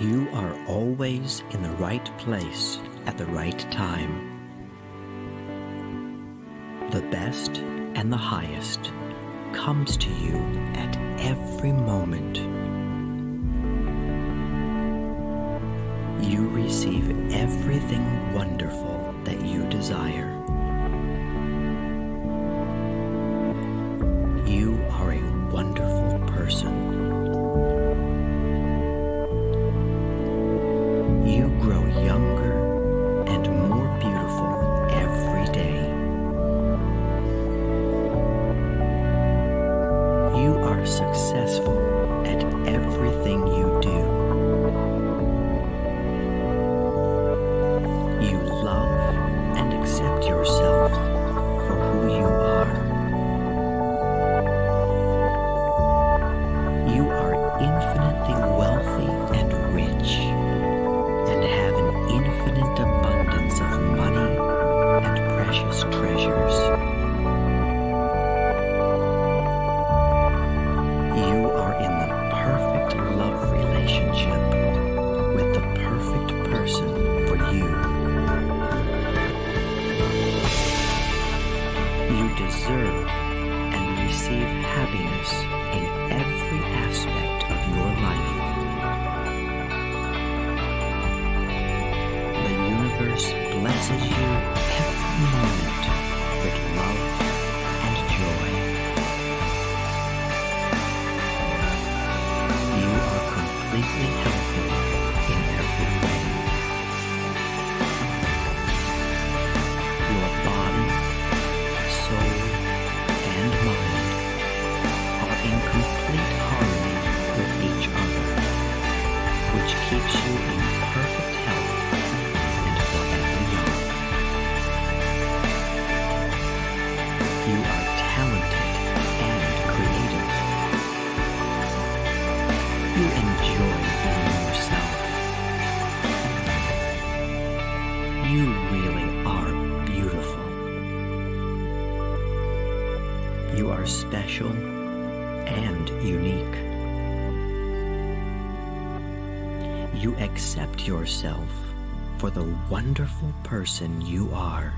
You are always in the right place at the right time. The best and the highest comes to you at every moment. You receive everything wonderful that you desire. You deserve and receive happiness in every aspect of your life. The universe blesses you you in perfect health and forever young. You are talented and creative. You enjoy being yourself. You really are beautiful. You are special and unique. You accept yourself for the wonderful person you are.